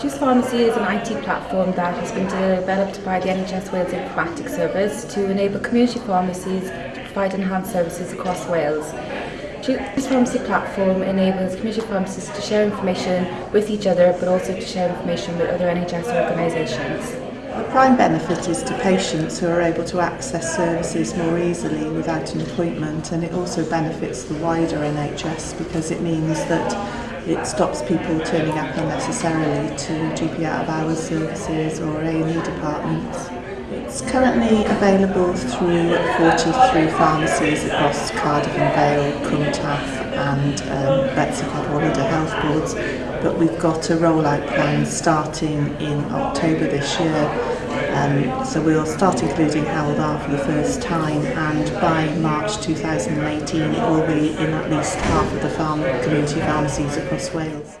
Choose Pharmacy is an IT platform that has been developed by the NHS Wales Informatics Service to enable community pharmacies to provide enhanced services across Wales. Choose Pharmacy platform enables community pharmacies to share information with each other but also to share information with other NHS organisations. The prime benefit is to patients who are able to access services more easily without an appointment and it also benefits the wider NHS because it means that it stops people turning up unnecessarily to GP out of hours services or A&E departments currently available through 43 pharmacies across Cardiff and Vale, Cumtaf and um, Betsicod Wallander Health Boards, but we've got a rollout plan starting in October this year. Um, so we'll start including Haldar for the first time and by March 2018 it will be in at least half of the farm, community pharmacies across Wales.